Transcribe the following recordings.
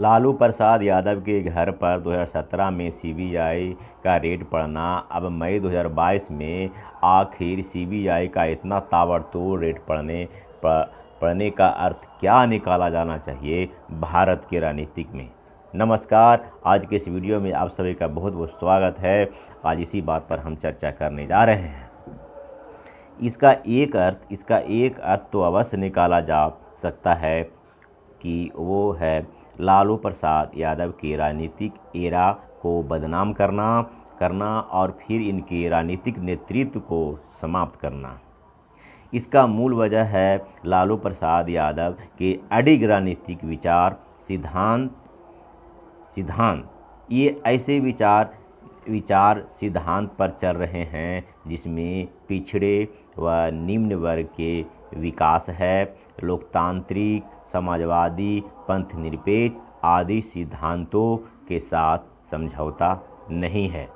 लालू प्रसाद यादव के घर पर 2017 में सीबीआई का रेड पड़ना, अब मई 2022 में आखिर सीबीआई का इतना ताबड़तोड़ रेड पड़ने पड़ने का अर्थ क्या निकाला जाना चाहिए भारत के राजनीतिक में? नमस्कार, आज के इस वीडियो में आप सभी का बहुत बहुत स्वागत है। आज इसी बात पर हम चर्चा करने जा रहे हैं। इसका एक अर्थ, इसका एक अर्थ तो अवश्य निकाला जा सकता है कि वो है लालू प्रसाद यादव के राजनीतिक एरा को बदनाम करना करना और फिर इनके राजनीतिक नेतृत्व को समाप्त करना। इसका मूल वजह है लालू प्रसाद यादव के अडिग राजनीतिक विचार, सिद्धांत सिद्धांत। ये ऐसे विचार विचार सिद्धांत पर चल रहे हैं जिसमें पिछड़े व निम्न वर्ग के विकास है। लोकतांत्रिक, समाजवादी पंथ निरपेक्ष आदि सिद्धांतों के साथ समझौता नहीं है।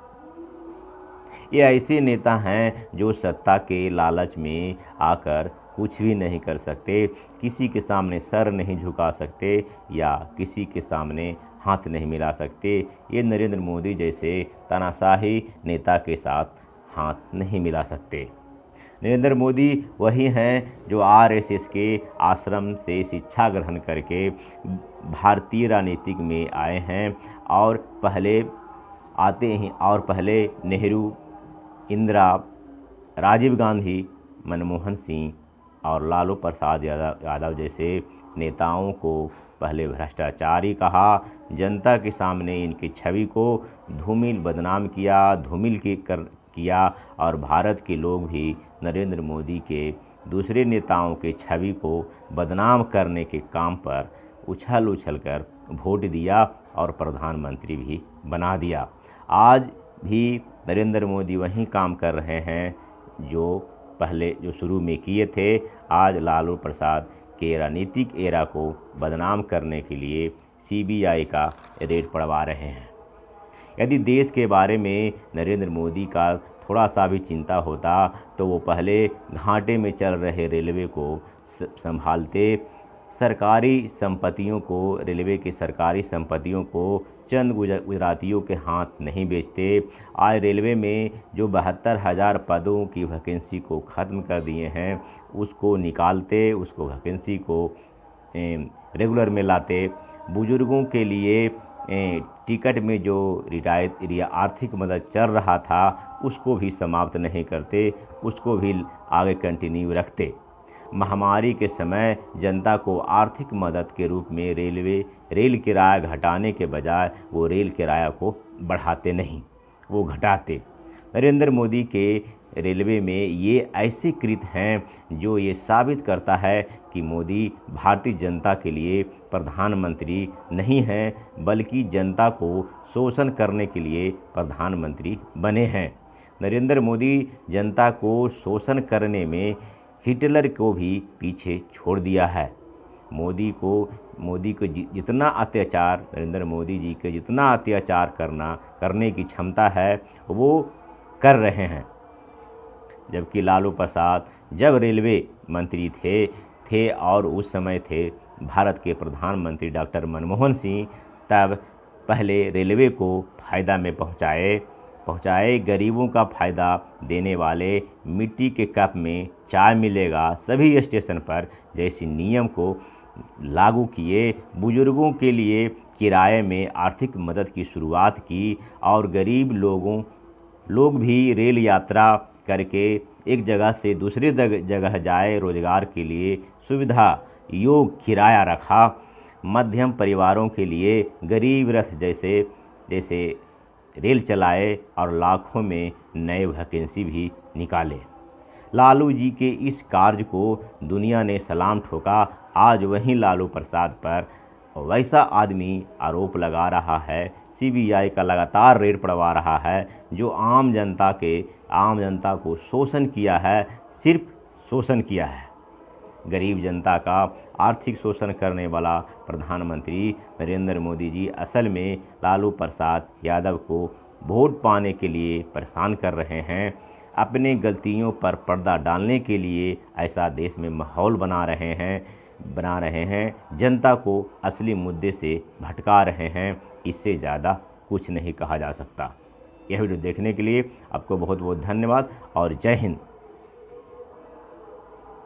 ये ऐसे नेता हैं जो सत्ता के लालच में आकर कुछ भी नहीं कर सकते, किसी के सामने सर नहीं झुका सकते या किसी के सामने हाथ नहीं मिला सकते। ये नरेंद्र मोदी जैसे तानाशाही नेता के साथ हाथ नहीं मिला सकते। नरेंद्र मोदी वही हैं जो आरएसएस के आश्रम से शिक्षा ग्रहण करके भारतीय राजनीतिक में आए हैं और पहले आते ही और पहले नेहरू, इंदिरा, राजीव गांधी, मनमोहन सिंह और लालू प्रसाद यादव जैसे नेताओं को पहले भ्रष्टाचारी कहा। जनता के सामने इनकी छवि को धूमिल बदनाम किया, धूमिल की कर किया और भारत के लोग भी नरेंद्र मोदी के दूसरे नेताओं के छवि को बदनाम करने के काम पर उछल उछल कर वोट दिया और प्रधानमंत्री भी बना दिया। आज भी नरेंद्र मोदी वही काम कर रहे हैं जो पहले, जो शुरू में किए थे। आज लालू प्रसाद के राजनीतिक एरा को बदनाम करने के लिए सीबीआई का रेड पड़वा रहे हैं। यदि देश के बारे में नरेंद्र मोदी का थोड़ा सा भी चिंता होता तो वो पहले घाटे में चल रहे रेलवे को संभालते। सरकारी संपत्तियों को, रेलवे की सरकारी संपत्तियों को चंद गुजरातियों के हाथ नहीं बेचते। आज रेलवे में जो बहत्तर हज़ार पदों की वैकेंसी को ख़त्म कर दिए हैं, उसको निकालते, उसको वैकेंसी को रेगुलर में लाते। बुज़ुर्गों के लिए टिकट में जो रियायत या आर्थिक मदद चल रहा था, उसको भी समाप्त नहीं करते, उसको भी आगे कंटिन्यू रखते। महामारी के समय जनता को आर्थिक मदद के रूप में रेलवे, रेल किराया घटाने के बजाय वो रेल किराया को बढ़ाते नहीं, वो घटाते। नरेंद्र मोदी के रेलवे में ये ऐसे कृत हैं जो ये साबित करता है कि मोदी भारतीय जनता के लिए प्रधानमंत्री नहीं हैं, बल्कि जनता को शोषण करने के लिए प्रधानमंत्री बने हैं। नरेंद्र मोदी जनता को शोषण करने में हिटलर को भी पीछे छोड़ दिया है। मोदी को मोदी को जितना अत्याचार, नरेंद्र मोदी जी के जितना अत्याचार करना, करने की क्षमता है, वो कर रहे हैं। जबकि लालू प्रसाद जब रेलवे मंत्री थे थे और उस समय थे, भारत के प्रधानमंत्री डॉक्टर मनमोहन सिंह तब पहले रेलवे को फ़ायदा में पहुँचाए पहुँचाए। गरीबों का फ़ायदा देने वाले मिट्टी के कप में चाय मिलेगा सभी स्टेशन पर, जैसे नियम को लागू किए। बुज़ुर्गों के लिए किराए में आर्थिक मदद की शुरुआत की और गरीब लोगों लोग भी रेल यात्रा करके एक जगह से दूसरी जगह जाए रोज़गार के लिए सुविधा, योग, किराया रखा, मध्यम परिवारों के लिए गरीब रथ जैसे जैसे रेल चलाए और लाखों में नए वैकेंसी भी निकाले। लालू जी के इस कार्य को दुनिया ने सलाम ठोका। आज वहीं लालू प्रसाद पर वैसा आदमी आरोप लगा रहा है सीबीआई का लगातार रेड पड़वा रहा है, जो आम जनता के, आम जनता को शोषण किया है, सिर्फ़ शोषण किया है। गरीब जनता का आर्थिक शोषण करने वाला प्रधानमंत्री नरेंद्र मोदी जी असल में लालू प्रसाद यादव को वोट पाने के लिए परेशान कर रहे हैं। अपने गलतियों पर पर्दा डालने के लिए ऐसा देश में माहौल बना रहे हैं। बना रहे हैं। जनता को असली मुद्दे से भटका रहे हैं। इससे ज़्यादा कुछ नहीं कहा जा सकता। यह वीडियो देखने के लिए आपको बहुत बहुत धन्यवाद और जय हिंद।